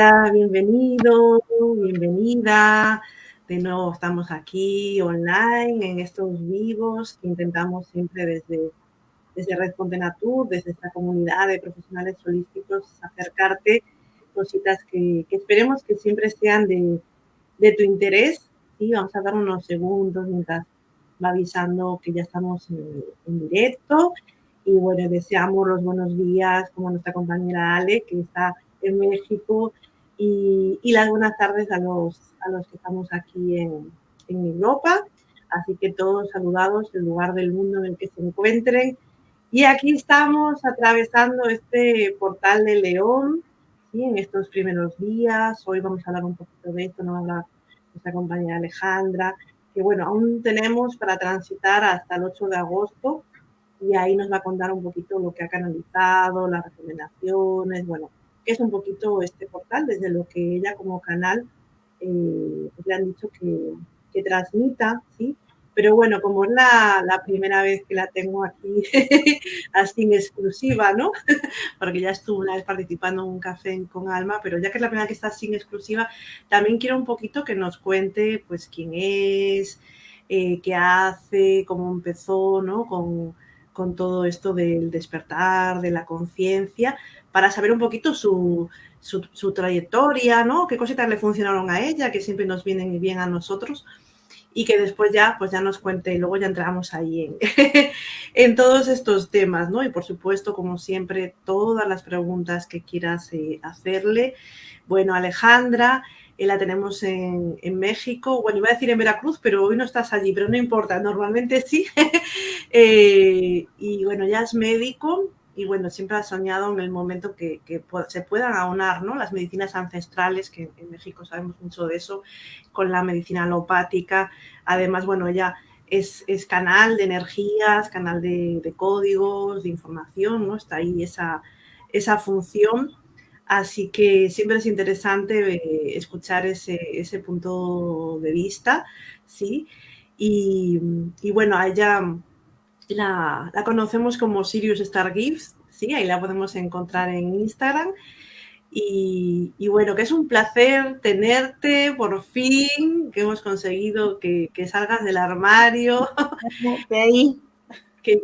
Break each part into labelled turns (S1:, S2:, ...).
S1: Hola, bienvenido, bienvenida. De nuevo estamos aquí online en estos vivos que intentamos siempre desde, desde Red Natur, desde esta comunidad de profesionales holísticos, acercarte cositas que, esperemos que siempre sean de, de tu interés. Sí, vamos a dar unos segundos mientras va avisando que ya estamos en, directo. Y bueno, deseamos los buenos días como nuestra compañera Ale, que está en México, y, y las buenas tardes a los, a los que estamos aquí en, en Europa. Así que todos saludados en lugar del mundo en el que se encuentren. Y aquí estamos atravesando este portal de León, ¿sí? en estos primeros días. Hoy vamos a hablar un poquito de esto, nos va a hablar nuestra compañera Alejandra, que bueno, aún tenemos para transitar hasta el 8 de agosto y ahí nos va a contar un poquito lo que ha canalizado, las recomendaciones, bueno, es un poquito este portal, desde lo que ella como canal eh, pues le han dicho que, que transmita, ¿sí? Pero bueno, como es la, la, primera vez que la tengo aquí así en exclusiva, ¿no? Porque ya estuve una vez participando en un café con Alma, pero ya que es la primera que está sin exclusiva, también quiero un poquito que nos cuente pues quién es, eh, qué hace, cómo empezó, ¿no? Con, con todo esto del despertar, de la conciencia, para saber un poquito su, su, trayectoria, ¿no? Qué cositas le funcionaron a ella, que siempre nos vienen bien a nosotros y que después ya, pues ya nos cuente y luego ya entramos ahí en, en todos estos temas, ¿no? Y por supuesto, como siempre, todas las preguntas que quieras eh, hacerle. Bueno, Alejandra, eh, la tenemos en, en, México, bueno, iba a decir en Veracruz, pero hoy no estás allí, pero no importa, normalmente sí. eh, y bueno, ya es médico, y bueno, siempre ha soñado en el momento que, que se puedan aunar ¿no? las medicinas ancestrales, que en México sabemos mucho de eso, con la medicina alopática. Además, bueno, ella es, es canal de energías, canal de, de, códigos, de información, ¿no? Está ahí esa, esa función. Así que siempre es interesante eh, escuchar ese, ese punto de vista, ¿sí? Y, bueno, a ella la, la, conocemos como Sirius Star Gifts, ¿sí? Ahí la podemos encontrar en Instagram. Y, bueno, que es un placer tenerte por fin, que hemos conseguido que, que salgas del armario.
S2: Ahí.
S1: Que,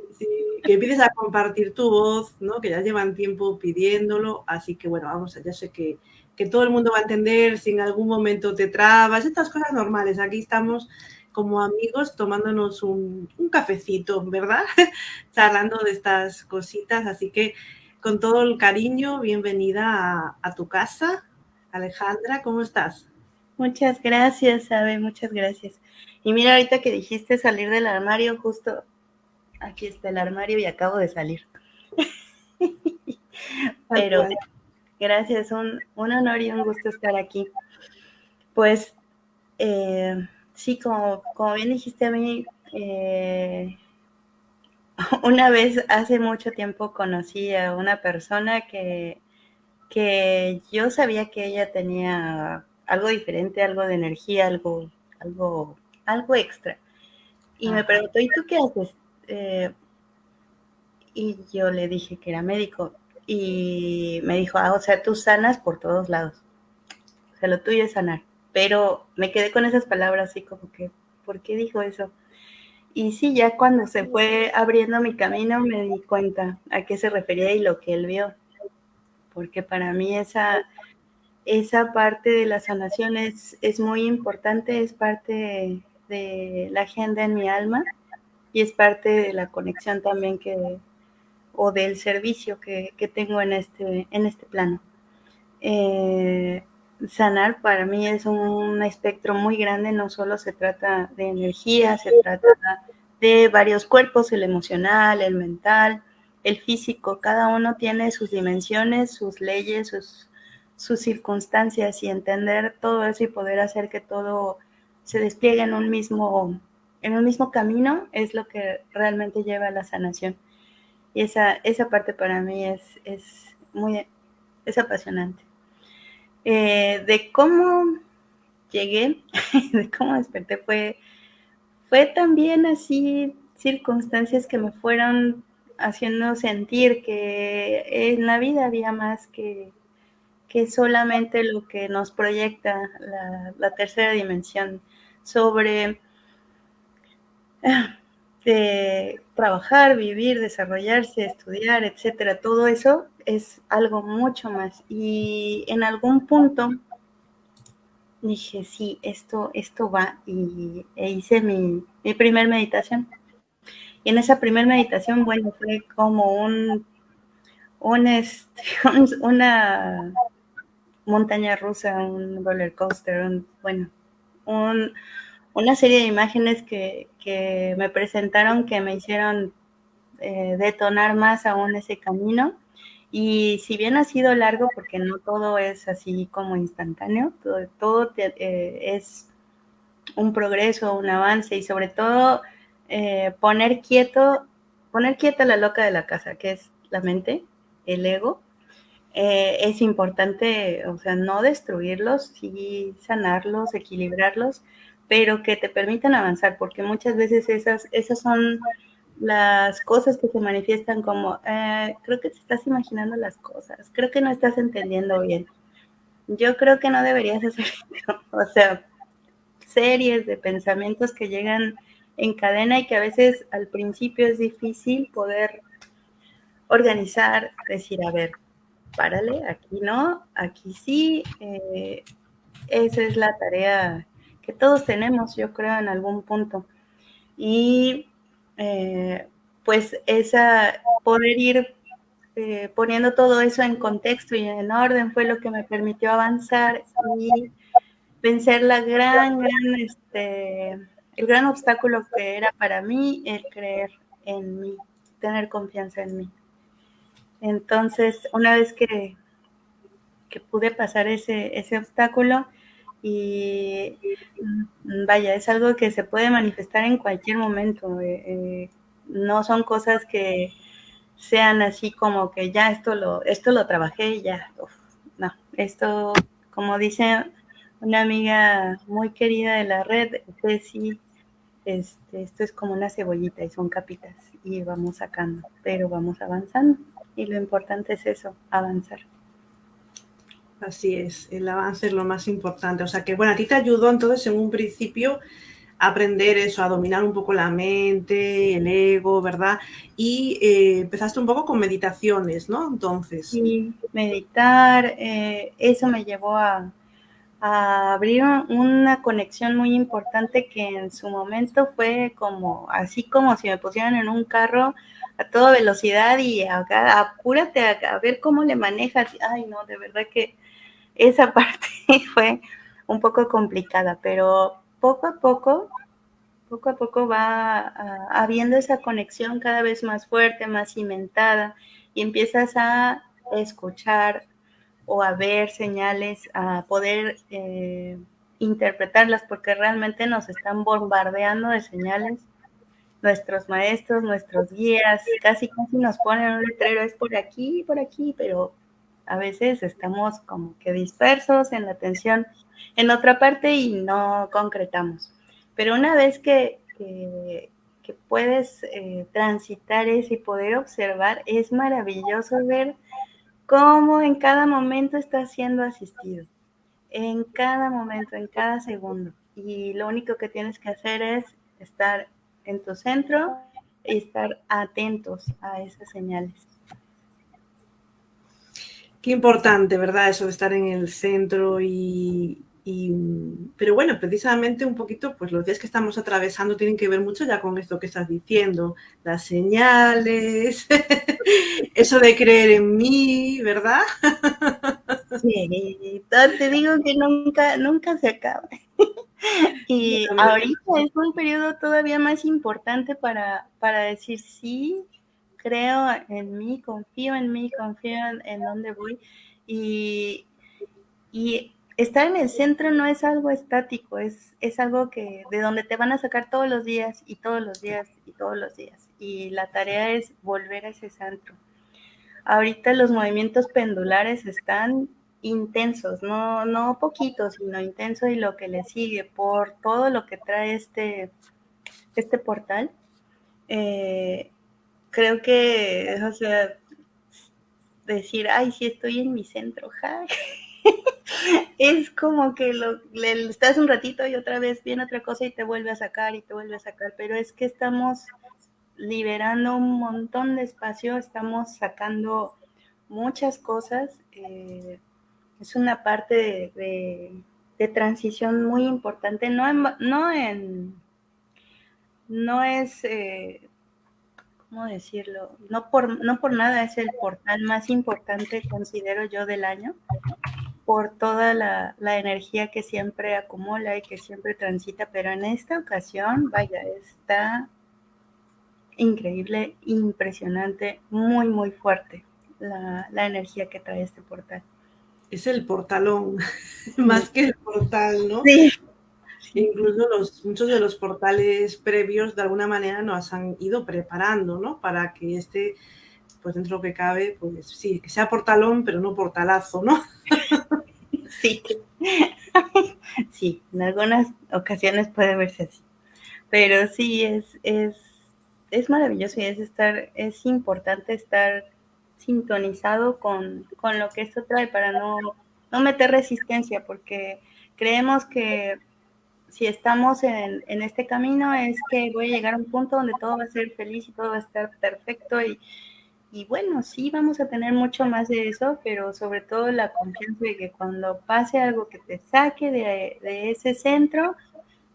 S1: empieces a compartir tu voz, ¿no? Que ya llevan tiempo pidiéndolo. Así que bueno, vamos, ya sé que, que todo el mundo va a entender si en algún momento te trabas, estas cosas normales. Aquí estamos como amigos tomándonos un, un cafecito, ¿verdad? Charlando de estas cositas. Así que con todo el cariño, bienvenida a, a, tu casa. Alejandra, ¿cómo estás?
S2: Muchas gracias, Abe, muchas gracias. Y mira, ahorita que dijiste salir del armario, justo aquí está el armario y acabo de salir. Pero gracias, un, un honor y un gusto estar aquí. Pues eh, sí, como, como bien dijiste a mí, eh, una vez hace mucho tiempo conocí a una persona que, que yo sabía que ella tenía algo diferente, algo de energía, algo, algo, algo extra. Y me preguntó, ¿y tú qué haces? Eh, y yo le dije que era médico. Y me dijo, ah, o sea, tú sanas por todos lados. O sea, lo tuyo es sanar pero me quedé con esas palabras así como que, ¿por qué dijo eso? Y sí, ya cuando se fue abriendo mi camino me di cuenta a qué se refería y lo que él vio, porque para mí esa, esa parte de la sanación es, es muy importante, es parte de, la agenda en mi alma y es parte de la conexión también que, o del servicio que, que tengo en este, en este plano. Eh, sanar para mí es un espectro muy grande, no solo se trata de energía, se trata de varios cuerpos, el emocional, el mental, el físico, cada uno tiene sus dimensiones, sus leyes, sus, sus circunstancias y entender todo eso y poder hacer que todo se despliegue en un mismo, en un mismo camino es lo que realmente lleva a la sanación. Y esa, esa parte para mí es, es muy, es apasionante. Eh, de cómo llegué, de cómo desperté, fue, fue también así circunstancias que me fueron haciendo sentir que en la vida había más que, que solamente lo que nos proyecta la, tercera dimensión sobre de trabajar, vivir, desarrollarse, estudiar, etcétera. Todo eso es algo mucho más. Y en algún punto dije, sí, esto, esto va. Y e hice mi, mi primer meditación. Y en esa primer meditación, bueno, fue como un, un, este, una montaña rusa, un roller coaster, bueno, una serie de imágenes que, me presentaron que me hicieron eh, detonar más aún ese camino. Y si bien ha sido largo, porque no todo es así como instantáneo, todo, eh, es un progreso, un avance y sobre todo eh, poner quieto, poner quieta la loca de la casa, que es la mente, el ego, eh, es importante, o sea, no destruirlos, sí sanarlos, equilibrarlos, pero que te permitan avanzar, porque muchas veces esas, esas son las cosas que se manifiestan como, eh, creo que te estás imaginando las cosas, creo que no estás entendiendo bien. Yo creo que no deberías hacer eso. O sea, series de pensamientos que llegan en cadena y que a veces al principio es difícil poder organizar, decir, a ver, párale, aquí no, aquí sí. Eh, esa es la tarea que todos tenemos, yo creo, en algún punto. Y eh, pues esa, poder ir eh, poniendo todo eso en contexto y en orden fue lo que me permitió avanzar y vencer la gran, gran, este, el gran obstáculo que era para mí el creer en mí, tener confianza en mí. Entonces, una vez que, que pude pasar ese, ese obstáculo, y mm, vaya, es algo que se puede manifestar en cualquier momento. Eh, eh, no son cosas que sean así como que ya esto lo, esto lo trabajé y ya. no, esto, como dice una amiga muy querida de la red, sí, este, esto es como una cebollita y son capitas y vamos sacando, pero vamos avanzando. Y lo importante es eso, avanzar.
S1: Así es, el avance es lo más importante. O sea que, bueno, a ti te ayudó entonces en un principio a aprender eso, a dominar un poco la mente, el ego, ¿verdad? Y eh, empezaste un poco con meditaciones, ¿no? Entonces.
S2: Sí, meditar, eh, eso me llevó a, a abrir una conexión muy importante que en su momento fue como, así como si me pusieran en un carro a toda velocidad y acá, apúrate a, ver cómo le manejas. Ay, no, de verdad que esa parte fue un poco complicada, pero poco a poco, poco a poco va habiendo esa conexión cada vez más fuerte, más cimentada, y empiezas a escuchar o a ver señales, a poder eh, interpretarlas, porque realmente nos están bombardeando de señales. Nuestros maestros, nuestros guías, casi casi nos ponen un letrero, es por aquí, por aquí, pero a veces estamos como que dispersos en la atención en otra parte y no concretamos. Pero una vez que, puedes eh, transitar eso y poder observar, es maravilloso ver cómo en cada momento estás siendo asistido. En cada momento, en cada segundo. Y lo único que tienes que hacer es estar en tu centro y estar atentos a esas señales.
S1: Qué importante, ¿verdad? Eso de estar en el centro y, pero bueno, precisamente un poquito, pues los días que estamos atravesando tienen que ver mucho ya con esto que estás diciendo, las señales, eso de creer en mí, ¿verdad?
S2: Sí, te digo que nunca, nunca se acaba. Y ahorita es un periodo todavía más importante para, para decir sí, creo en mí, confío en mí, confío en, dónde voy. Y, y, estar en el centro no es algo estático, es, es algo que de donde te van a sacar todos los días y todos los días y todos los días. Y la tarea es volver a ese centro. Ahorita los movimientos pendulares están intensos, no, no poquitos, sino intensos y lo que le sigue por todo lo que trae este, este portal. Eh, creo que, o sea, decir, ay, sí estoy en mi centro, ja. es como que lo, le, estás un ratito y otra vez viene otra cosa y te vuelve a sacar y te vuelve a sacar, pero es que estamos liberando un montón de espacio, estamos sacando muchas cosas. Eh, es una parte de, transición muy importante, no en, no en no es eh, ¿cómo decirlo? No por, no por nada es el portal más importante, considero yo, del año, por toda la, la, energía que siempre acumula y que siempre transita, pero en esta ocasión, vaya, está increíble, impresionante, muy, muy fuerte la, la energía que trae este portal.
S1: Es el portalón, más que el portal, ¿no? Sí. Incluso los, muchos de los portales previos de alguna manera nos han ido preparando, ¿no? Para que este, pues dentro de lo que cabe, pues sí, que sea portalón, pero no portalazo, ¿no?
S2: Sí. Sí, en algunas ocasiones puede verse así. Pero sí, es, es, es maravilloso y es estar, es importante estar sintonizado con, con lo que esto trae para no, no meter resistencia, porque creemos que si estamos en, en, este camino es que voy a llegar a un punto donde todo va a ser feliz y todo va a estar perfecto y, y bueno, sí vamos a tener mucho más de eso, pero sobre todo la confianza de que cuando pase algo que te saque de, de ese centro,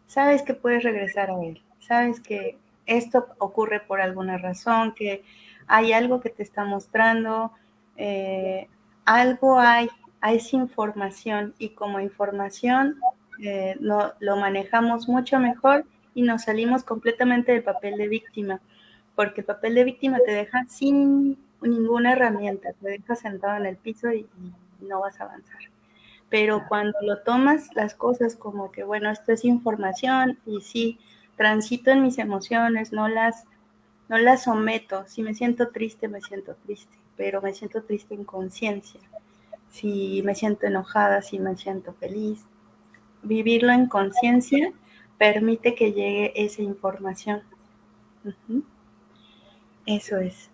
S2: sabes que puedes regresar a él, sabes que esto ocurre por alguna razón, que hay algo que te está mostrando, eh, algo hay, hay información y como información eh, no, lo manejamos mucho mejor y nos salimos completamente del papel de víctima, porque el papel de víctima te deja sin ninguna herramienta, te deja sentado en el piso y, no vas a avanzar. Pero cuando lo tomas las cosas como que, bueno, esto es información y sí, transito en mis emociones, no las, no las someto. Si me siento triste, me siento triste, pero me siento triste en conciencia. Si me siento enojada, si me siento feliz, vivirlo en conciencia permite que llegue esa información. Eso es.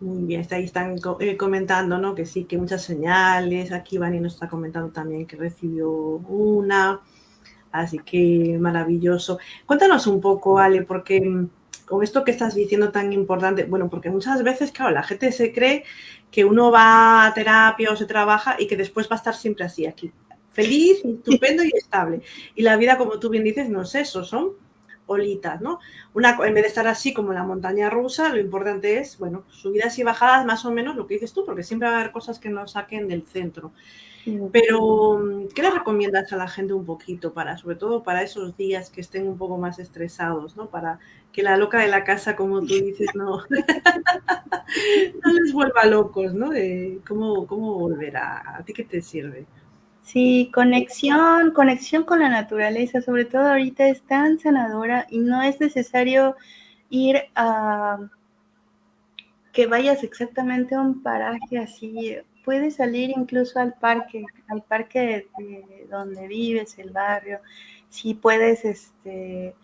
S1: Muy bien, ahí están eh, comentando, ¿no? Que sí, que muchas señales. Aquí Vani nos está comentando también que recibió una. Así que maravilloso. Cuéntanos un poco, Ale, porque mm, con esto que estás diciendo tan importante, bueno, porque muchas veces, claro, la gente se cree que uno va a terapia o se trabaja y que después va a estar siempre así aquí feliz, estupendo y estable. Y la vida, como tú bien dices, no es eso, son olitas, ¿no? Una, en vez de estar así como en la montaña rusa, lo importante es, bueno, subidas y bajadas más o menos lo que dices tú, porque siempre va a haber cosas que nos saquen del centro. Pero, ¿qué le recomiendas a la gente un poquito para, sobre todo para esos días que estén un poco más estresados, ¿no? Para que la loca de la casa, como tú dices, no, no les vuelva locos, ¿no? ¿cómo, ¿Cómo volver a, a ti qué te sirve?
S2: Sí, conexión, conexión con la naturaleza, sobre todo ahorita es tan sanadora y no es necesario ir a que vayas exactamente a un paraje así. Puedes salir incluso al parque, al parque de, donde vives, el barrio. Si puedes este,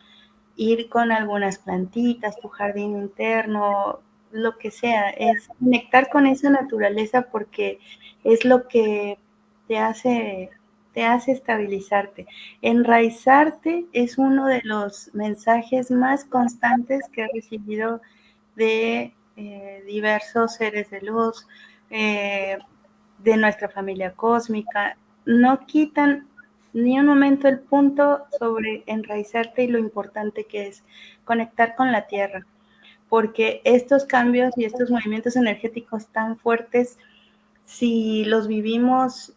S2: ir con algunas plantitas, tu jardín interno, lo que sea, es conectar con esa naturaleza porque es lo que te hace, te hace estabilizarte. Enraizarte es uno de los mensajes más constantes que he recibido de eh, diversos seres de luz, eh, de nuestra familia cósmica. No quitan ni un momento el punto sobre enraizarte y lo importante que es conectar con la tierra, porque estos cambios y estos movimientos energéticos tan fuertes, si los vivimos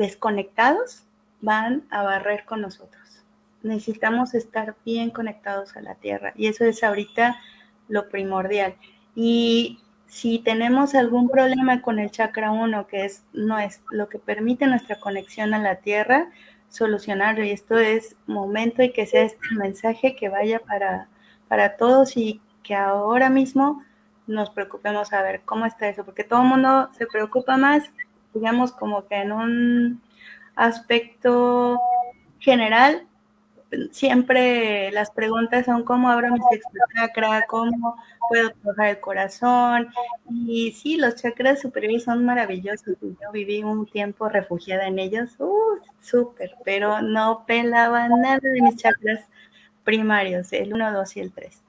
S2: desconectados van a barrer con nosotros. Necesitamos estar bien conectados a la tierra y eso es ahorita lo primordial. Y si tenemos algún problema con el chakra 1, que es, no es lo que permite nuestra conexión a la tierra, solucionarlo. Y esto es momento y que sea este mensaje que vaya para, para todos y que ahora mismo nos preocupemos a ver cómo está eso, porque todo el mundo se preocupa más digamos como que en un aspecto general, siempre las preguntas son cómo abro mi chakra, cómo puedo trabajar el corazón. Y sí, los chakras superiores son maravillosos. Yo viví un tiempo refugiada en ellos, uh, súper, pero no pelaba nada de mis chakras primarios, el 1, 2 y el 3.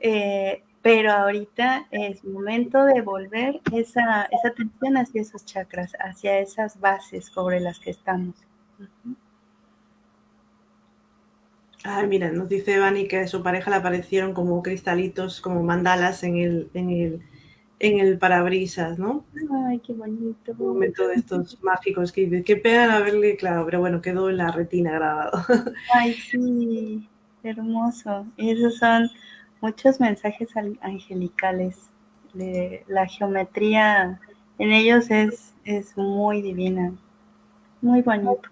S2: Eh, pero ahorita es momento de volver esa, esa atención hacia esos chakras, hacia esas bases sobre las que estamos.
S1: Ay, mira, nos dice Vani que a su pareja le aparecieron como cristalitos, como mandalas en el, en el, en el parabrisas, ¿no?
S2: Ay, qué bonito.
S1: Un momento de estos mágicos que qué pena haberle, claro, pero bueno, quedó en la retina grabado.
S2: Ay, sí, hermoso. Esos son muchos mensajes angelicales. la geometría en ellos es, es muy divina, muy bonito.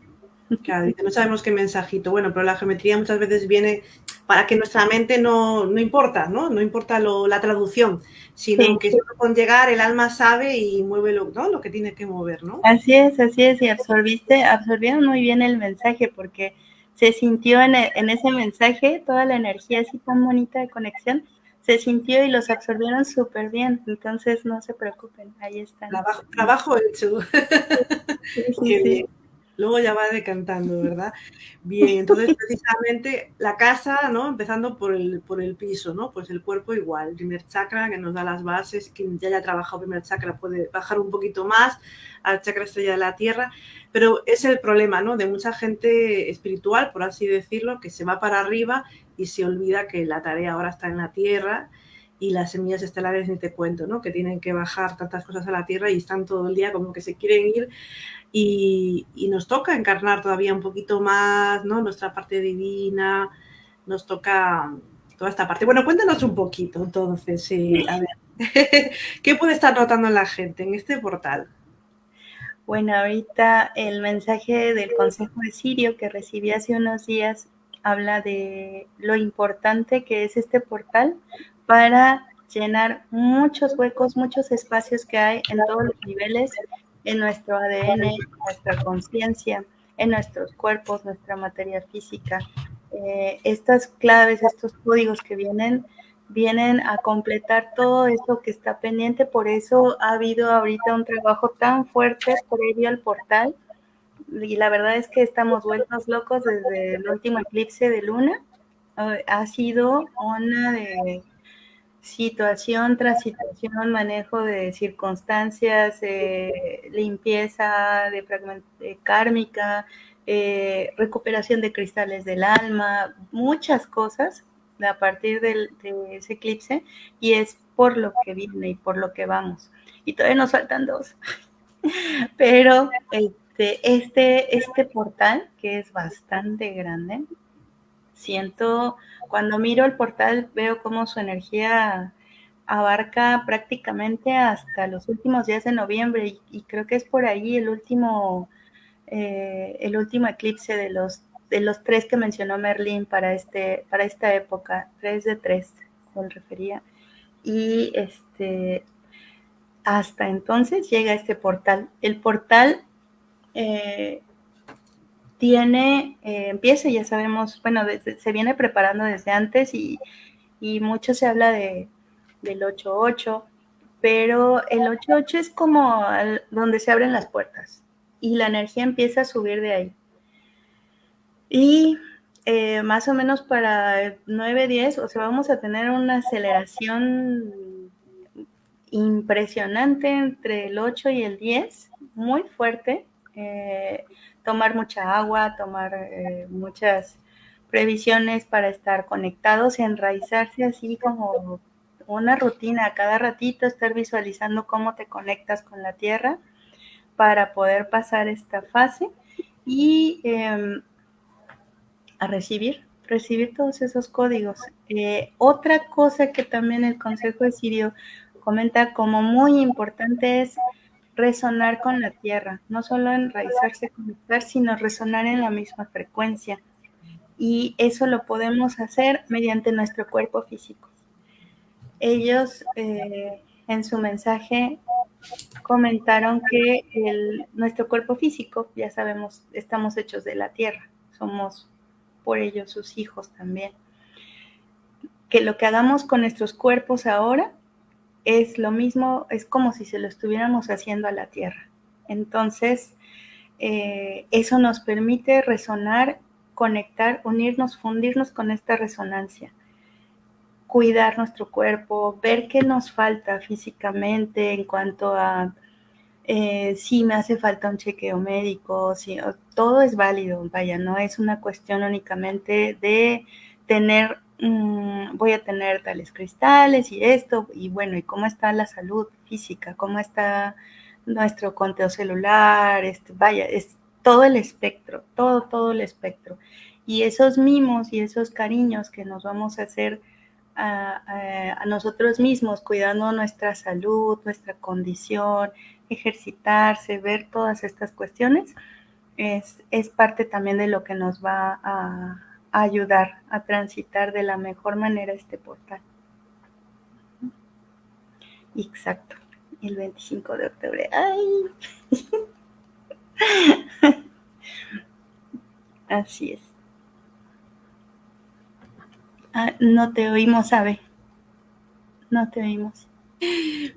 S1: Claro, no sabemos qué mensajito. Bueno, pero la geometría muchas veces viene para que nuestra mente no, no importa, ¿no? No importa lo, la traducción, sino que con llegar el alma sabe y mueve lo, ¿no? lo que tiene que mover, ¿no?
S2: Así es, así es, y absorbiste, absorbieron muy bien el mensaje porque se sintió en, en ese mensaje toda la energía así tan bonita de conexión, se sintió y los absorbieron súper bien, entonces no se preocupen, ahí están.
S1: Trabajo, trabajo hecho. Sí, sí, Qué luego ya va decantando, ¿verdad? Bien, entonces precisamente la casa, ¿no? Empezando por el, por el piso, ¿no? Pues el cuerpo igual, el primer chakra que nos da las bases, quien ya haya trabajado primer chakra puede bajar un poquito más al chakra estrella de la tierra, pero es el problema, ¿no? De mucha gente espiritual, por así decirlo, que se va para arriba y se olvida que la tarea ahora está en la tierra y las semillas estelares ni te cuento, ¿no? Que tienen que bajar tantas cosas a la Tierra y están todo el día como que se quieren ir y, nos toca encarnar todavía un poquito más, ¿no? Nuestra parte divina, nos toca toda esta parte. Bueno, cuéntanos un poquito entonces, a ver, ¿qué puede estar notando la gente en este portal?
S2: Bueno, ahorita el mensaje del Consejo de Sirio que recibí hace unos días habla de lo importante que es este portal para llenar muchos huecos, muchos espacios que hay en todos los niveles, en nuestro ADN, en nuestra conciencia, en nuestros cuerpos, nuestra materia física. Eh, estas claves, estos códigos que vienen, vienen a completar todo eso que está pendiente. Por eso ha habido ahorita un trabajo tan fuerte previo al portal. Y la verdad es que estamos vueltos locos desde el último eclipse de luna. Ha sido una de situación tras situación, manejo de circunstancias, eh, limpieza de, de kármica, eh, recuperación de cristales del alma, muchas cosas a partir de ese eclipse y es por lo que viene y por lo que vamos. Y todavía nos faltan dos. Pero este, este, este portal, que es bastante grande, siento cuando miro el portal veo cómo su energía abarca prácticamente hasta los últimos días de noviembre y, creo que es por ahí el último, eh, el último eclipse de los, de los tres que mencionó Merlín para, este, para esta época, tres de tres, me refería. Y este, hasta entonces llega este portal. El portal eh, tiene, eh, empieza, ya sabemos, bueno, se viene preparando desde antes y, mucho se habla de, del 8-8, pero el 8-8 es como donde se abren las puertas y la energía empieza a subir de ahí. Y eh, más o menos para 9-10, o sea, vamos a tener una aceleración impresionante entre el 8 y el 10, muy fuerte. Eh, tomar mucha agua, tomar eh, muchas previsiones para estar conectados, enraizarse así como una rutina, cada ratito estar visualizando cómo te conectas con la tierra para poder pasar esta fase y em, a recibir, recibir todos esos códigos. Eh, otra cosa que también el Consejo de Sirio comenta como muy importante es resonar con la tierra, no solo enraizarse, conectar, sino resonar en la misma frecuencia. Y eso lo podemos hacer mediante nuestro cuerpo físico. Ellos eh, en su mensaje comentaron que nuestro cuerpo físico, ya sabemos, estamos hechos de la tierra, somos por ellos sus hijos también. Que lo que hagamos con nuestros cuerpos ahora es lo mismo, es como si se lo estuviéramos haciendo a la tierra. Entonces, eh, eso nos permite resonar, conectar, unirnos, fundirnos con esta resonancia cuidar nuestro cuerpo, ver qué nos falta físicamente en cuanto a eh, si me hace falta un chequeo médico, si, todo es válido, vaya, no es una cuestión únicamente de tener, mm, voy a tener tales cristales y esto, y bueno, y cómo está la salud física, cómo está nuestro conteo celular, este, vaya, es todo el espectro, todo, todo el espectro. Y esos mimos y esos cariños que nos vamos a hacer a, nosotros mismos, cuidando nuestra salud, nuestra condición, ejercitarse, ver todas estas cuestiones, es, es parte también de lo que nos va a, a ayudar a transitar de la mejor manera este portal. Exacto, el 25 de octubre. ¡Ay! Así es. Ah, no te oímos, Abe. No te oímos.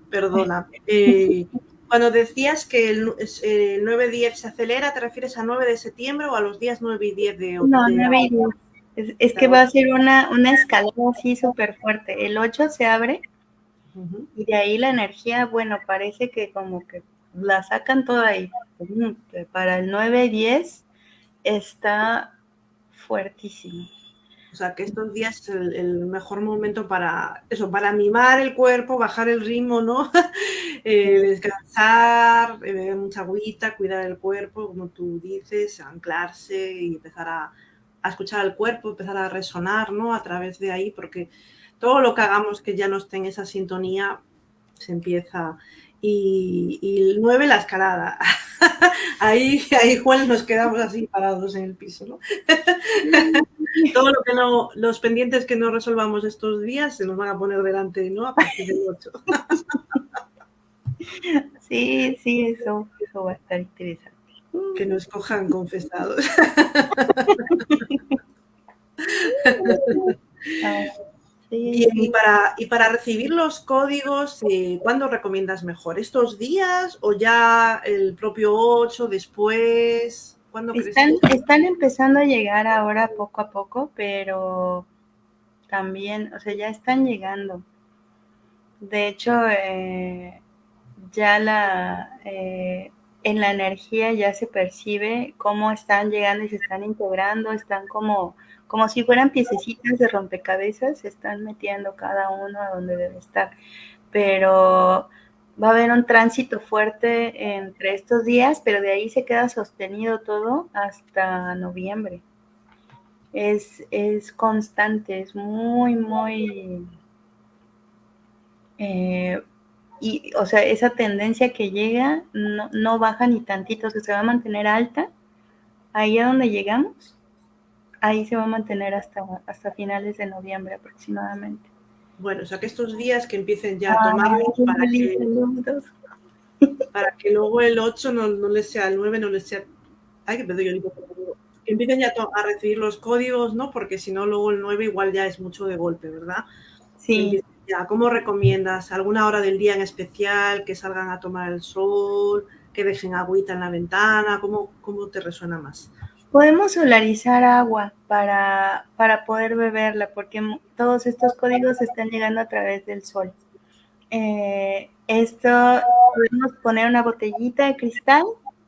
S1: Perdona. Eh, cuando decías que el, el 9-10 se acelera, ¿te refieres a 9 de septiembre o a los días 9 y 10 de octubre?
S2: No, 9 y 10. Es, es que va a ser una, una escalada así súper fuerte. El 8 se abre uh -huh. y de ahí la energía, bueno, parece que como que la sacan toda ahí. Para el 9 y 10 está fuertísimo.
S1: O sea, que estos días es el, el, mejor momento para eso, para mimar el cuerpo, bajar el ritmo, ¿no? eh, descansar, beber mucha agüita, cuidar el cuerpo, como tú dices, anclarse y empezar a, a, escuchar el cuerpo, empezar a resonar, ¿no? A través de ahí, porque todo lo que hagamos que ya no esté en esa sintonía se empieza. Y, y el 9, la escalada. ahí, ahí, Juan, nos quedamos así parados en el piso, ¿no? Todo lo que no, los pendientes que no resolvamos estos días se nos van a poner delante, ¿no? A partir del 8.
S2: sí, sí, eso, eso va a estar interesante.
S1: Que nos cojan confesados. sí, y, para, y para recibir los códigos, eh, ¿cuándo recomiendas mejor? ¿Estos días o ya el propio 8 después?
S2: Están, están, empezando a llegar ahora poco a poco, pero también, o sea, ya están llegando. De hecho, eh, ya la eh, en la energía ya se percibe cómo están llegando y se están integrando, están como, como si fueran piececitas de rompecabezas, se están metiendo cada uno a donde debe estar. Pero va a haber un tránsito fuerte entre estos días, pero de ahí se queda sostenido todo hasta noviembre. Es, es constante, es muy, muy... Eh, y, o sea, esa tendencia que llega no, no baja ni tantito, o sea, se va a mantener alta. Ahí a donde llegamos, ahí se va a mantener hasta, hasta finales de noviembre aproximadamente.
S1: Bueno, o sea que estos días que empiecen ya a tomarlos para que, para que luego el 8 no, no les sea el 9, no les sea... Ay, que pedo yo que empiecen ya a recibir los códigos, ¿no? Porque si no, luego el 9 igual ya es mucho de golpe, ¿verdad?
S2: Sí.
S1: Ya, ¿Cómo recomiendas? ¿Alguna hora del día en especial? ¿Que salgan a tomar el sol? ¿Que dejen agüita en la ventana? ¿Cómo, cómo te resuena más?
S2: Podemos solarizar agua para, para poder beberla, porque todos estos códigos están llegando a través del sol. Eh, esto podemos poner una botellita de cristal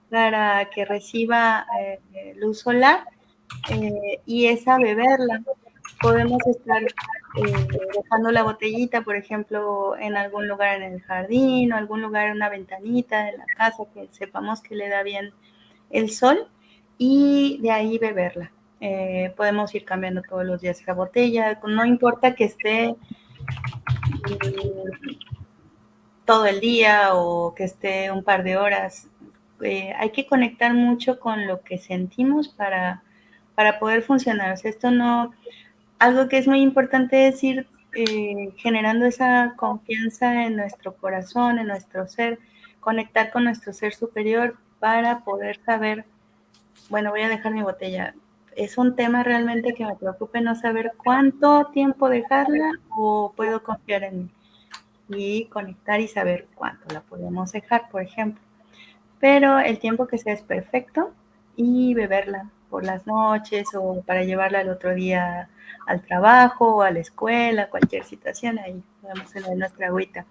S2: para que reciba eh, luz solar eh, y esa beberla. Podemos estar dejando la botellita, por ejemplo, en algún lugar en el jardín o algún lugar en una ventanita de la casa que sepamos que le da bien el sol y de ahí beberla. Eh, podemos ir cambiando todos los días la botella, no importa que esté eh, todo el día o que esté un par de horas. Eh, hay que conectar mucho con lo que sentimos para, para poder funcionar. Esto no, algo que es muy importante es ir eh, generando esa confianza en nuestro corazón, en nuestro ser, conectar con nuestro ser superior para poder saber bueno, voy a dejar mi botella. es un tema realmente que me preocupe no saber cuánto tiempo dejarla o puedo confiar en mí y conectar y saber cuánto la podemos dejar, por ejemplo. Pero el tiempo que sea es perfecto y beberla por las noches o para llevarla al otro día al trabajo o a la escuela, cualquier situación, ahí podemos tener nuestra agüita.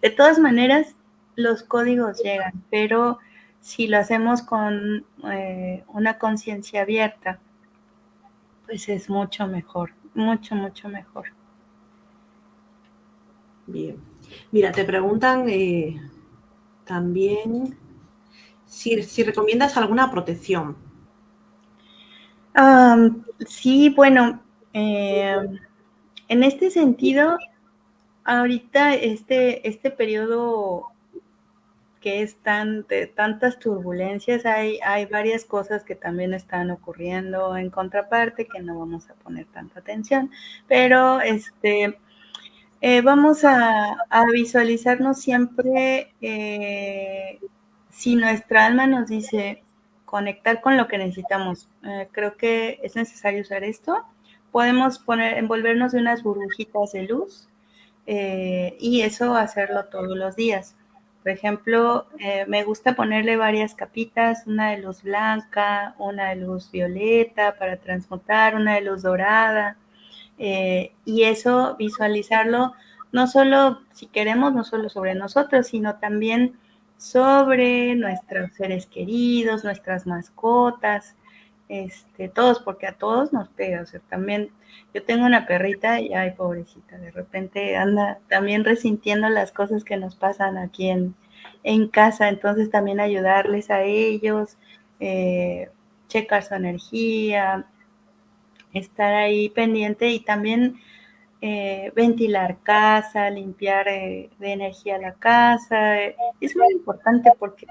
S2: De todas maneras, los códigos llegan, pero si lo hacemos con eh, una conciencia abierta, pues es mucho mejor, mucho, mucho mejor.
S1: Bien. Mira, te preguntan eh, también si, recomiendas alguna protección.
S2: sí, bueno, eh, en este sentido, ahorita este, este periodo que es tan, de tantas turbulencias, hay, hay varias cosas que también están ocurriendo en contraparte que no vamos a poner tanta atención, pero este, eh, vamos a, visualizarnos siempre, eh, si nuestra alma nos dice conectar con lo que necesitamos, eh, creo que es necesario usar esto, podemos poner, envolvernos de unas burbujitas de luz y eso hacerlo todos los días. Por ejemplo, me gusta ponerle varias capitas, una de luz blanca, una de luz violeta para transmutar, una de luz dorada, eh, y eso visualizarlo no solo, si queremos, no solo sobre nosotros, sino también sobre nuestros seres queridos, nuestras mascotas, este, todos, porque a todos nos pega, o sea, también yo tengo una perrita y ay, pobrecita, de repente anda también resintiendo las cosas que nos pasan aquí en, en casa, entonces también ayudarles a ellos, eh, checar su energía, estar ahí pendiente y también eh, ventilar casa, limpiar eh, de energía la casa. es muy importante porque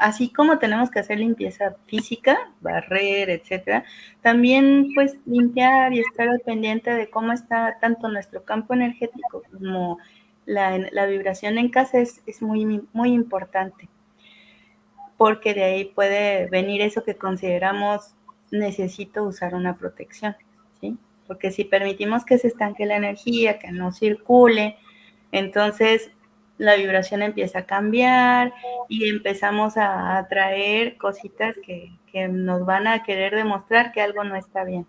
S2: así como tenemos que hacer limpieza física, barrer, etcétera, también pues limpiar y estar al pendiente de cómo está tanto nuestro campo energético como la, la vibración en casa es, es muy, muy importante porque de ahí puede venir eso que consideramos necesito usar una protección, ¿sí? Porque si permitimos que se estanque la energía, que no circule, entonces la vibración empieza a cambiar y empezamos a atraer cositas que, nos van a querer demostrar que algo no está bien.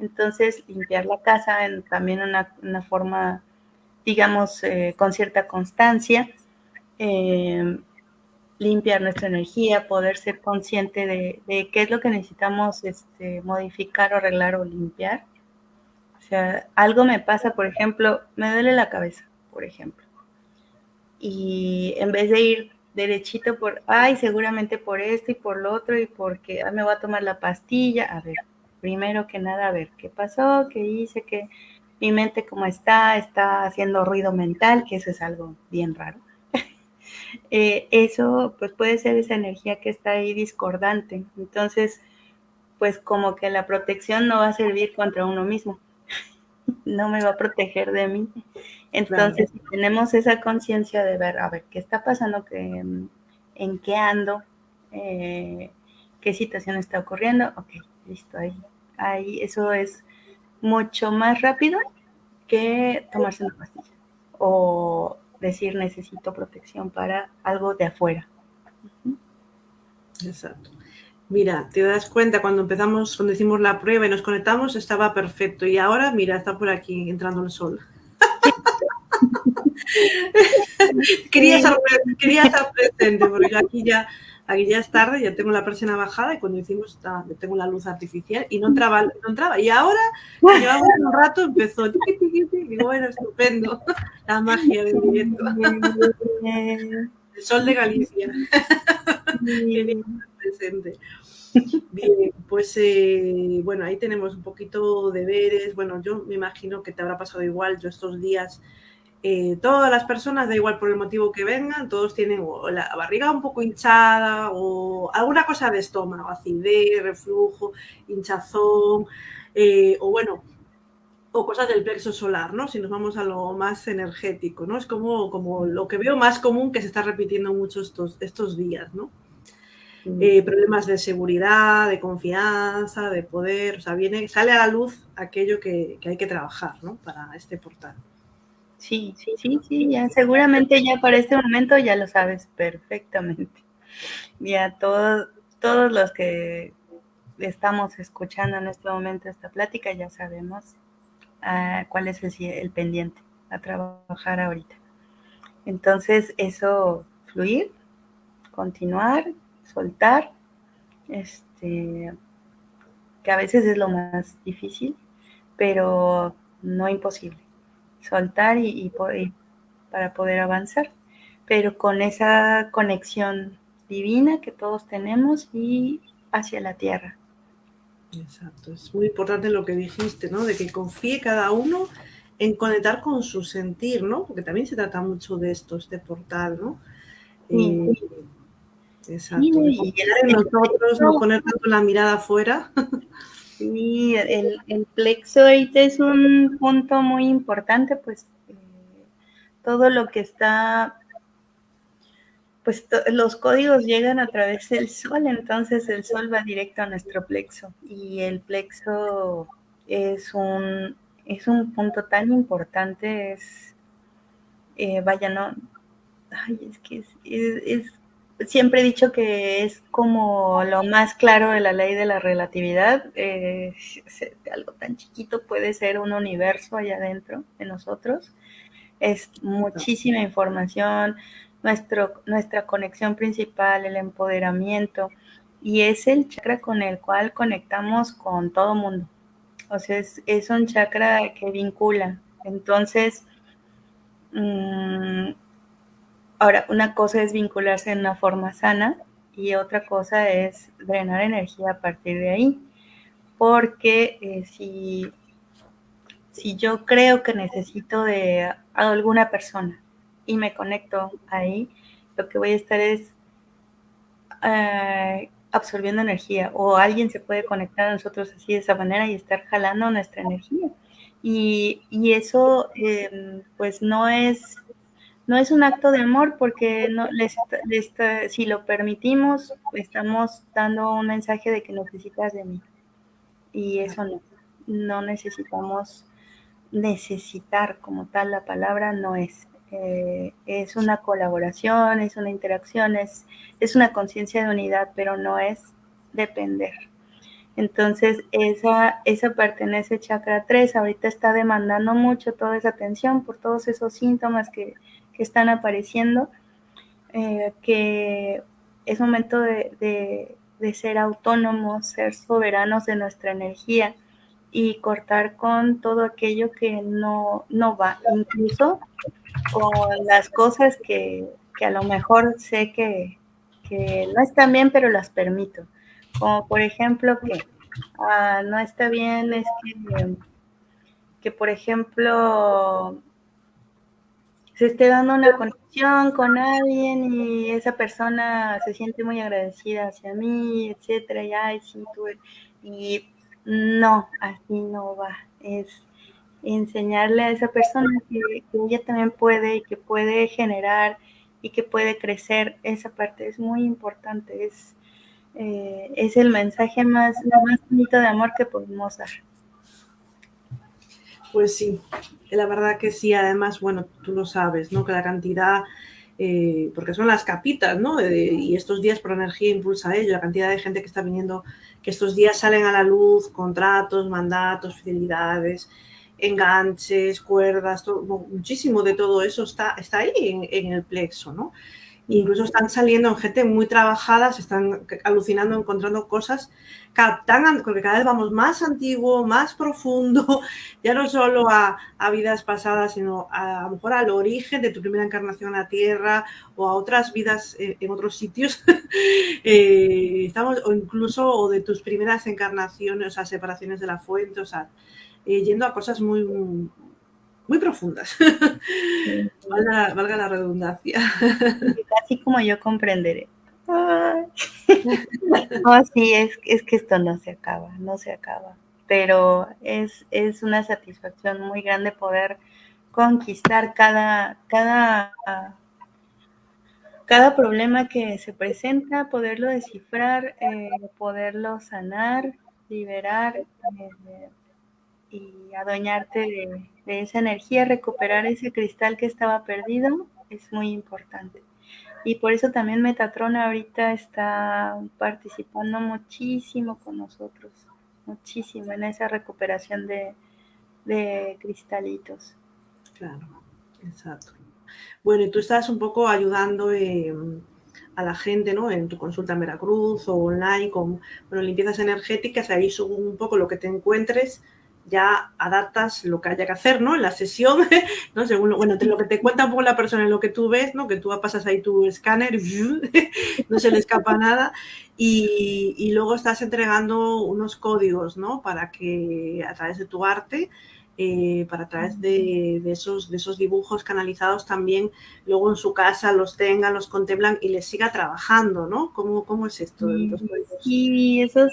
S2: Entonces, limpiar la casa en también una, una forma, digamos, eh, con cierta constancia, eh, limpiar nuestra energía, poder ser consciente de, qué es lo que necesitamos este, modificar o arreglar o limpiar. O sea, algo me pasa, por ejemplo, me duele la cabeza, por ejemplo. Y en vez de ir derechito por, ay, seguramente por esto y por lo otro y porque me voy a tomar la pastilla, a ver, primero que nada, a ver, ¿qué pasó? ¿Qué hice? ¿Qué? Mi mente cómo está, está haciendo ruido mental, que eso es algo bien raro. Eh, eso pues puede ser esa energía que está ahí discordante. Entonces, pues como que la protección no va a servir contra uno mismo, no me va a proteger de mí. Entonces, si tenemos esa conciencia de ver, a ver, ¿qué está pasando? ¿Qué, ¿En qué ando? Eh, ¿Qué situación está ocurriendo? Ok, listo, ahí, ahí eso es mucho más rápido que tomarse una pastilla o decir necesito protección para algo de afuera.
S1: Exacto. Mira, te das cuenta cuando empezamos, cuando hicimos la prueba y nos conectamos, estaba perfecto. Y ahora, mira, está por aquí entrando el sol. quería, estar, quería, estar, presente, porque aquí ya aquí ya es tarde, ya tengo la presión bajada y cuando hicimos, tengo la luz artificial y no entraba, no entraba. Y ahora, llevamos un rato, empezó, digo, bueno, estupendo, la magia del directo. El sol de Galicia. Presente. Bien, pues eh, bueno, ahí tenemos un poquito de deberes. Bueno, yo me imagino que te habrá pasado igual. Yo estos días eh, todas las personas, da igual por el motivo que vengan, todos tienen la barriga un poco hinchada o alguna cosa de estómago, acidez, reflujo, hinchazón, eh, o bueno, o cosas del plexo solar, ¿no? Si nos vamos a lo más energético, ¿no? Es como, como lo que veo más común que se está repitiendo mucho estos, estos días, ¿no? eh, problemas de seguridad, de confianza, de poder, o sea, viene, sale a la luz aquello que, hay que trabajar, ¿no? Para este portal.
S2: Sí, sí, sí, sí, ya seguramente ya para este momento ya lo sabes perfectamente. Ya todos, todos los que estamos escuchando en este momento esta plática ya sabemos ah, cuál es el, el pendiente a trabajar ahorita. Entonces, eso, fluir, continuar, soltar, este, que a veces es lo más difícil, pero no imposible. Soltar y, para poder avanzar, pero con esa conexión divina que todos tenemos y hacia la tierra.
S1: Exacto, es muy importante lo que dijiste, ¿no? De que confíe cada uno en conectar con su sentir, ¿no? Porque también se trata mucho de esto, este portal, ¿no? Eh, exacto. y en nosotros, no poner tanto la mirada afuera.
S2: Sí, el, el, plexo ahorita es un punto muy importante, pues eh, todo lo que está, pues los códigos llegan a través del sol, entonces el sol va directo a nuestro plexo y el plexo es un, es un punto tan importante, es, eh, vaya, no, ay, es que es, siempre he dicho que es como lo más claro de la ley de la relatividad, eh, algo tan chiquito puede ser un universo allá adentro de nosotros, es muchísima información, nuestro, nuestra conexión principal, el empoderamiento, y es el chakra con el cual conectamos con todo mundo. O sea, es, un chakra que vincula. Entonces, mm, ahora, una cosa es vincularse en una forma sana y otra cosa es drenar energía a partir de ahí. Porque eh, si, si yo creo que necesito de alguna persona y me conecto ahí, lo que voy a estar es eh, absorbiendo energía o alguien se puede conectar a nosotros así de esa manera y estar jalando nuestra energía. Y, eso em, pues no es, no es un acto de amor porque no, si lo permitimos estamos dando un mensaje de que necesitas de mí. Y eso no, no necesitamos necesitar como tal la palabra no es. Eh, es una colaboración, es una interacción, es, es una conciencia de unidad, pero no es depender. Entonces, esa, esa pertenece chakra 3, ahorita está demandando mucho toda esa atención por todos esos síntomas que, están apareciendo, eh, que es momento de, de ser autónomos, ser soberanos de nuestra energía y cortar con todo aquello que no, no va, incluso con las cosas que, a lo mejor sé que, no están bien, pero las permito. Como por ejemplo que ah, no está bien es que, que, por ejemplo, se esté dando una conexión con alguien y esa persona se siente muy agradecida hacia mí, etcétera, y ay, sí, y no, así no va. Es enseñarle a esa persona que, ella también puede y que puede generar y que puede crecer. Esa parte es muy importante. Es, eh, es el mensaje más, más bonito de amor que podemos dar.
S1: Pues sí, la verdad que sí. Además, bueno, tú lo sabes, ¿no? Que la cantidad eh, porque son las capitas, ¿no? y estos días por energía impulsa ello, la cantidad de gente que está viniendo, que estos días salen a la luz, contratos, mandatos, fidelidades, enganches, cuerdas, muchísimo de todo eso está, está ahí en, el plexo, ¿no? Incluso están saliendo en gente muy trabajada, se están alucinando, encontrando cosas, tan, porque cada vez vamos más antiguo, más profundo, ya no solo a, vidas pasadas, sino a, lo mejor al origen de tu primera encarnación a la Tierra o a otras vidas eh, en otros sitios, eh, estamos, o incluso o de tus primeras encarnaciones, o sea, separaciones de la fuente, o sea, eh, yendo a cosas muy, muy profundas. valga, la redundancia.
S2: Así como yo comprenderé. No, sí, es, es que esto no se acaba, no se acaba. Pero es, una satisfacción muy grande poder conquistar cada, problema que se presenta, poderlo descifrar, eh, poderlo sanar, liberar eh, y adueñarte de, esa energía, recuperar ese cristal que estaba perdido, es muy importante. Y por eso también Metatron ahorita está participando muchísimo con nosotros, muchísimo en esa recuperación de, de cristalitos.
S1: Claro, exacto. Bueno, y tú estás un poco ayudando eh, a la gente, ¿no? En tu consulta en Veracruz o online con, bueno, limpiezas energéticas, ahí según un poco lo que te encuentres, ya adaptas lo que haya que hacer, ¿no? En la sesión, ¿no? Según, bueno, lo que te cuenta un poco la persona en lo que tú ves, ¿no? Que tú pasas ahí tu escáner, no se le escapa nada, y, y, luego estás entregando unos códigos, ¿no? Para que a través de tu arte eh, para a través de, de, esos, de esos dibujos canalizados también luego en su casa los tengan, los contemplan y les siga trabajando, ¿no? ¿Cómo, cómo es esto?
S2: Sí, esos,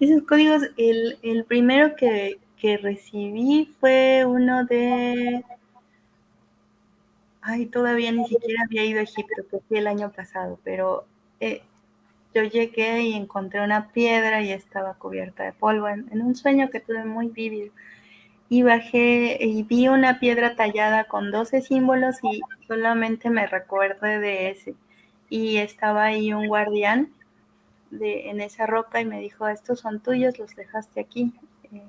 S2: esos códigos, el, el primero que, que, recibí fue uno de... Ay, todavía ni siquiera había ido a Egipto, que fue el año pasado, pero eh, yo llegué y encontré una piedra y estaba cubierta de polvo en, en un sueño que tuve muy vívido y bajé y vi una piedra tallada con 12 símbolos y solamente me recuerdo de ese. Y estaba ahí un guardián de, en esa roca y me dijo, estos son tuyos, los dejaste aquí, eh,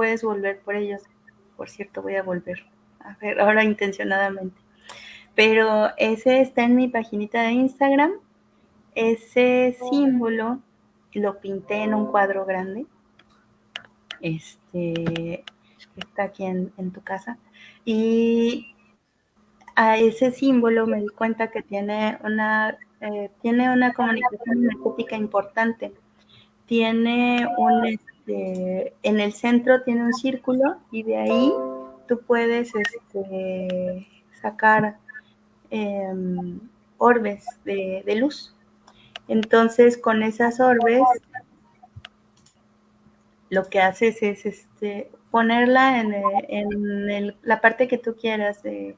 S2: puedes volver por ellos. Por cierto, voy a volver, a ver, ahora intencionadamente. Pero ese está en mi paginita de Instagram. Ese símbolo lo pinté en un cuadro grande. Este, está aquí en, tu casa. Y a ese símbolo me di cuenta que tiene una, eh, tiene una comunicación energética importante. Tiene un, en el centro tiene un círculo y de ahí tú puedes este, sacar em, orbes de, de luz. Entonces, con esas orbes, lo que haces es este, ponerla en, en la parte que tú quieras de,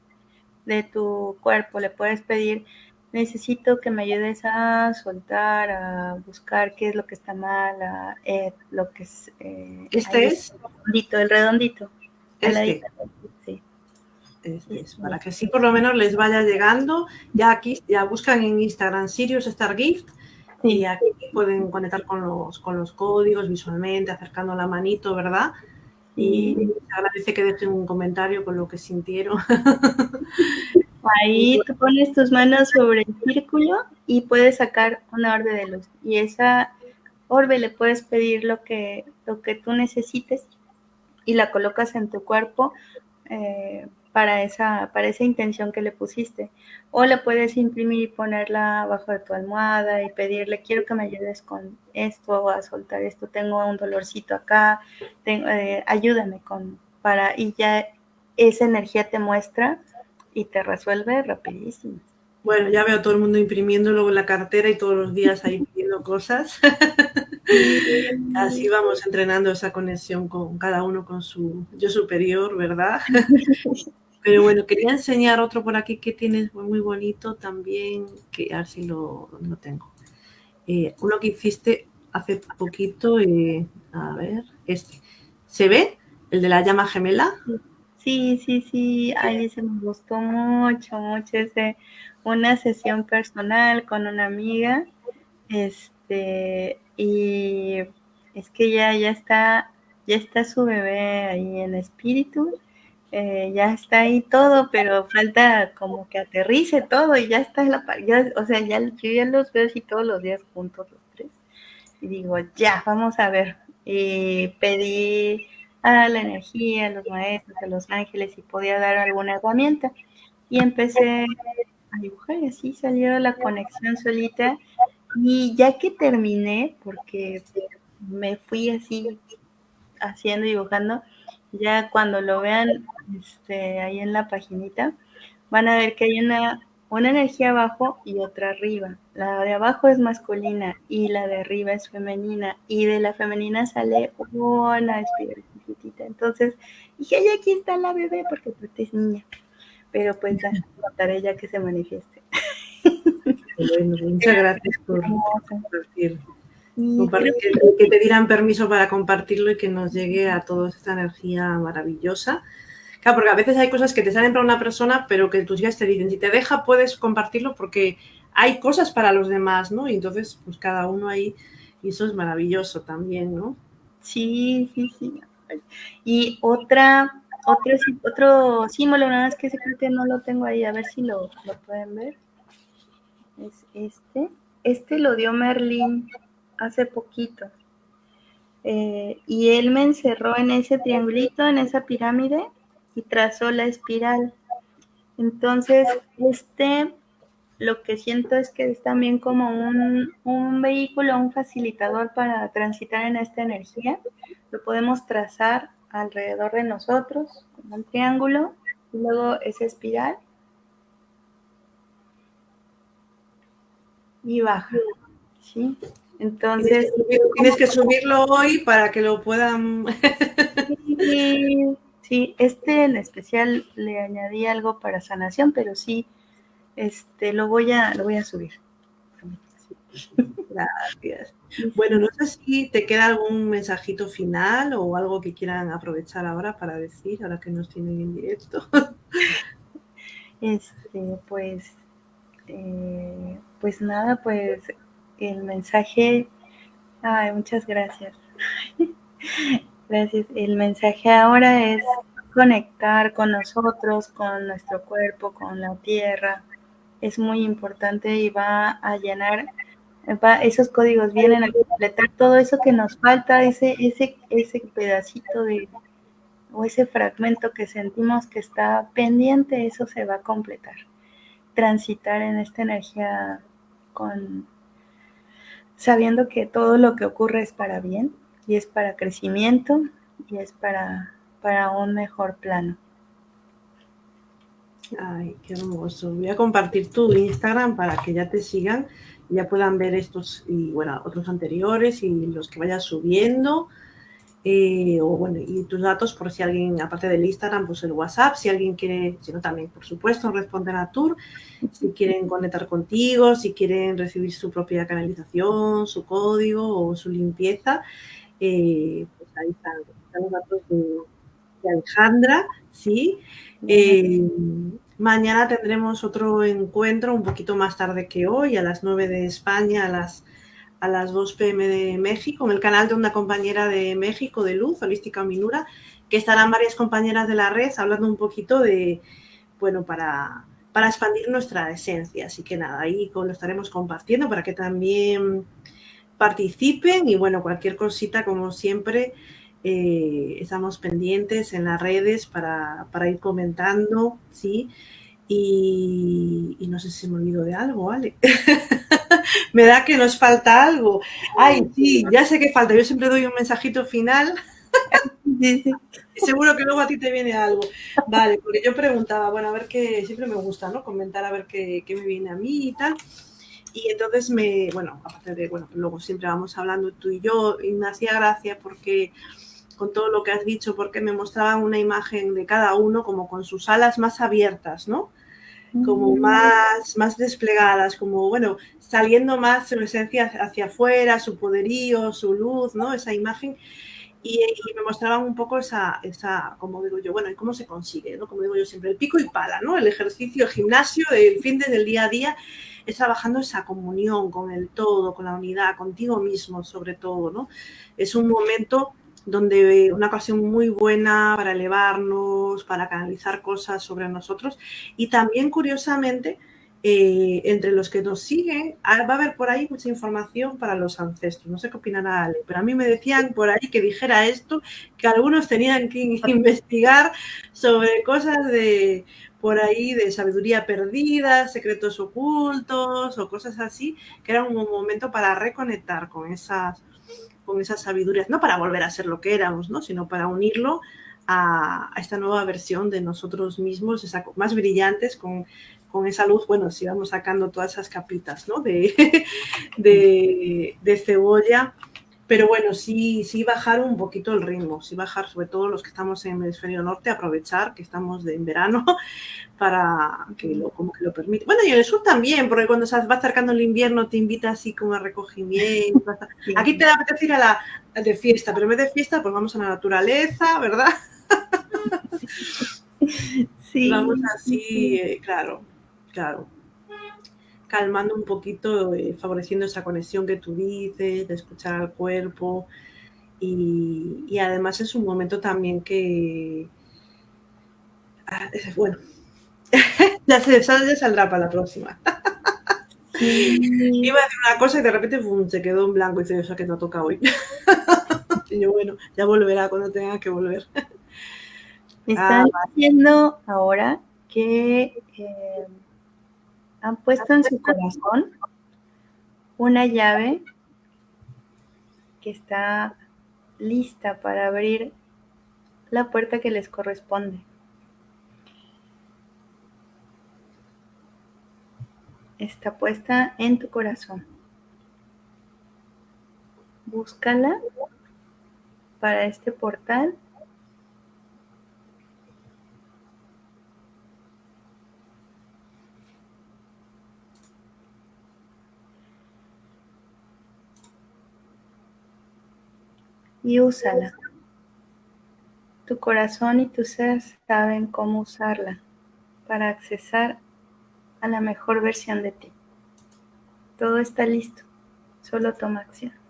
S2: de, tu cuerpo. Le puedes pedir, necesito que me ayudes a soltar, a buscar qué es lo que está mal, a, eh, lo que es...
S1: Eh, ¿Este es?
S2: El redondito, el redondito.
S1: Este. Sí. Este es, para que sí por lo menos les vaya llegando. Ya aquí, ya buscan en Instagram Sirius Star Gift y aquí pueden conectar con los, con los códigos visualmente, acercando la manito, ¿verdad? y agradece que dejen un comentario con lo que sintieron.
S2: Ahí tú pones tus manos sobre el círculo y puedes sacar una orbe de luz. Y esa orbe le puedes pedir lo que, lo que tú necesites y la colocas en tu cuerpo eh, para esa, para esa intención que le pusiste. O la puedes imprimir y ponerla abajo de tu almohada y pedirle, quiero que me ayudes con esto, a soltar esto, tengo un dolorcito acá, eh, ayúdame con, para, y ya esa energía te muestra y te resuelve rapidísimo.
S1: Bueno, ya veo a todo el mundo imprimiéndolo en la cartera y todos los días ahí pidiendo cosas. Así vamos entrenando esa conexión con cada uno con su yo superior, ¿verdad? Pero bueno, quería enseñar otro por aquí que tienes muy bonito también, que a ver si lo, lo tengo. Eh, uno que hiciste hace poquito, eh, a ver, este. ¿Se ve? ¿El de la llama gemela?
S2: Sí, sí, sí, ahí se me gustó mucho, mucho ese, una sesión personal con una amiga, este, y es que ya, ya está, ya está su bebé ahí en espíritu, eh, ya está ahí todo, pero falta como que aterrice todo y ya está en la ya, o sea, ya, yo ya los veo así todos los días juntos los tres. Y digo, ya, vamos a ver. Y pedí a la energía, a los maestros, a los ángeles, si podía dar alguna herramienta. Y empecé a dibujar y así salió la conexión solita. Y ya que terminé, porque me fui así haciendo, dibujando, ya cuando lo vean este, ahí en la paginita, van a ver que hay una, una energía abajo y otra arriba. La de abajo es masculina y la de arriba es femenina. Y de la femenina sale una espiritita. Entonces dije, ay, aquí está la bebé porque tú es niña. Pero pues ya contaré ya que se manifieste.
S1: Bueno, muchas gracias por compartir. que te dieran permiso para compartirlo y que nos llegue a todos esta energía maravillosa. Claro, porque a veces hay cosas que te salen para una persona, pero que tus guías te dicen, si te deja, puedes compartirlo porque hay cosas para los demás, ¿no? Y entonces, pues cada uno ahí, y eso es maravilloso también, ¿no?
S2: Sí, sí, sí. Y otra, otro, otro símbolo, nada más que ese creo que no lo tengo ahí, a ver si lo, lo pueden ver. Es este. Este lo dio Merlin hace poquito. Eh, y él me encerró en ese triangulito, en esa pirámide, y trazó la espiral. Entonces, este lo que siento es que es también como un, un, vehículo, un facilitador para transitar en esta energía. Lo podemos trazar alrededor de nosotros, como un triángulo, y luego esa espiral. Y baja. ¿sí?
S1: Entonces. Tienes que, subirlo hoy para que lo puedan.
S2: sí, sí, este en especial le añadí algo para sanación, pero sí este, lo voy a, lo voy a subir.
S1: Gracias. Bueno, no sé si te queda algún mensajito final o algo que quieran aprovechar ahora para decir, ahora que nos tienen en directo.
S2: Este, pues, eh, pues nada, pues el mensaje, ay, muchas gracias. Gracias. El mensaje ahora es conectar con nosotros, con nuestro cuerpo, con la tierra, es muy importante y va a llenar, esos códigos vienen a completar todo eso que nos falta, ese, ese, ese pedacito de, o ese fragmento que sentimos que está pendiente, eso se va a completar. Transitar en esta energía con sabiendo que todo lo que ocurre es para bien y es para crecimiento y es para, para un mejor plano.
S1: Ay, qué hermoso. Voy a compartir tu Instagram para que ya te sigan, ya puedan ver estos y bueno, otros anteriores y los que vayas subiendo. Eh, y tus datos por si alguien, aparte del Instagram, pues el WhatsApp, si alguien quiere, si no también, por supuesto, responder a Tour, si quieren conectar contigo, si quieren recibir su propia canalización, su código o su limpieza, eh, pues ahí están, los datos de, Alejandra, ¿sí? Eh, mañana tendremos otro encuentro un poquito más tarde que hoy, a las 9 de España, a las, a las 2 pm de México, en el canal de una compañera de México de Luz, Holística Minura, que estarán varias compañeras de la red hablando un poquito de, bueno, para, para expandir nuestra esencia. Así que nada, ahí lo estaremos compartiendo para que también participen y bueno, cualquier cosita como siempre eh, estamos pendientes en las redes para, ir comentando, ¿sí? Y, no sé si me olvido de algo, ¿vale? me da que nos falta algo. Ay, sí, ya sé que falta. Yo siempre doy un mensajito final. seguro que luego a ti te viene algo. Vale, porque yo preguntaba, bueno, a ver qué, siempre me gusta, ¿no? Comentar a ver qué, qué me viene a mí y tal. Y entonces me, bueno, aparte de, bueno, luego siempre vamos hablando tú y yo, y me hacía gracia porque con todo lo que has dicho, porque me mostraban una imagen de cada uno como con sus alas más abiertas, ¿no? Como mm. más, más desplegadas, como, bueno, saliendo más su esencia hacia afuera, su poderío, su luz, ¿no? Esa imagen. Y, me mostraban un poco esa, esa, como digo yo, bueno, ¿y cómo se consigue? ¿no? Como digo yo siempre, el pico y pala, ¿no? El ejercicio, el gimnasio, el fin del día a día, es trabajando esa comunión con el todo, con la unidad, contigo mismo sobre todo, ¿no? Es un momento donde una ocasión muy buena para elevarnos, para canalizar cosas sobre nosotros y también curiosamente eh, entre los que nos siguen ah, va a haber por ahí mucha información para los ancestros. No sé qué opinará Ale, pero a mí me decían por ahí que dijera esto, que algunos tenían que investigar sobre cosas de por ahí de sabiduría perdida, secretos ocultos o cosas así, que era un momento para reconectar con esas con esas sabidurías, no para volver a ser lo que éramos, ¿no? sino para unirlo a, esta nueva versión de nosotros mismos, más brillantes, con, esa luz, bueno, si vamos sacando todas esas capitas ¿no? de, de, cebolla. Pero bueno, sí, sí bajar un poquito el ritmo, sí bajar sobre todo los que estamos en el hemisferio norte, aprovechar que estamos en verano para que lo, como que lo permite. Bueno, y en el sur también, porque cuando se va acercando el invierno te invita así como a recogimiento. Aquí te da apetece ir a la de fiesta, pero en vez de fiesta, pues vamos a la naturaleza, ¿verdad? Sí. Vamos así, eh, claro, claro calmando un poquito, eh, favoreciendo esa conexión que tú dices, de escuchar al cuerpo. Y, además es un momento también que... Ah, bueno, ya, se, ya saldrá para la próxima. Iba a decir una cosa y de repente se quedó en blanco y dice, sea que no toca hoy. y yo, bueno, ya volverá cuando tenga que volver.
S2: Me están ah, diciendo ahora que eh, han puesto en su corazón una llave que está lista para abrir la puerta que les corresponde. Está puesta en tu corazón. Búscala para este portal y úsala. Tu corazón y tu ser saben cómo usarla para accesar a la mejor versión de ti. Todo está listo, solo toma acción.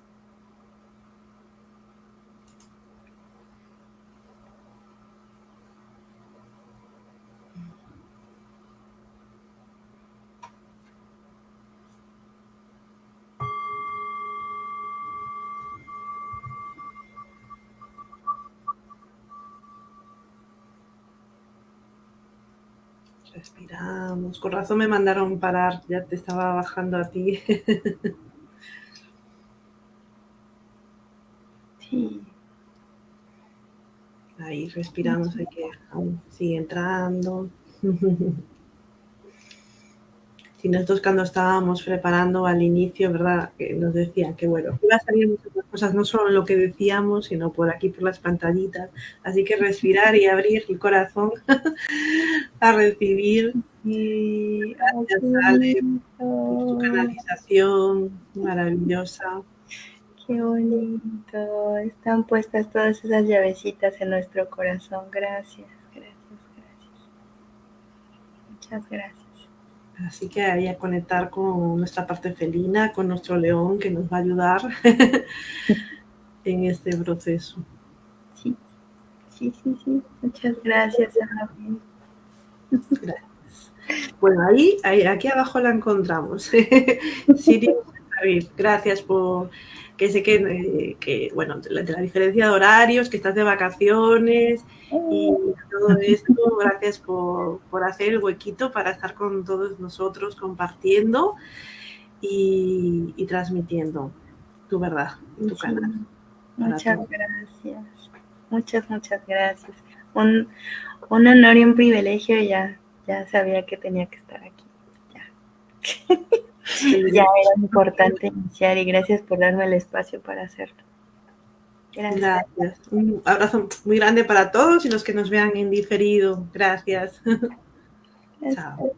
S1: Con razón me mandaron parar, ya te estaba bajando a ti. sí. Ahí respiramos, hay que aún sigue entrando. Si nosotros cuando estábamos preparando al inicio, ¿verdad? Que nos decía que bueno, iba a salir muchas cosas, no solo lo que decíamos, sino por aquí, por las pantallitas. Así que respirar y abrir el corazón a recibir. Y gracias, Ale, por tu canalización maravillosa.
S2: Qué bonito. Están puestas todas esas llavecitas en nuestro corazón. Gracias, gracias, gracias. Muchas gracias.
S1: Así que ahí a conectar con nuestra parte felina, con nuestro león que nos va a ayudar en este proceso.
S2: Sí, sí, sí, sí. Muchas gracias,
S1: Gracias. Bueno, ahí, ahí, aquí abajo la encontramos. Siri, gracias por que sé que, eh, que bueno, de la, diferencia de horarios, que estás de vacaciones y todo esto, gracias por, hacer el huequito para estar con todos nosotros compartiendo y, transmitiendo tu verdad, tu canal.
S2: Muchas gracias, muchas, muchas gracias. Un, un honor y un privilegio, ya, ya sabía que tenía que estar aquí. Ya. ya era importante iniciar y gracias por darme el espacio para hacerlo.
S1: Gracias. Un abrazo muy grande para todos y los que nos vean en diferido. Gracias. Chao.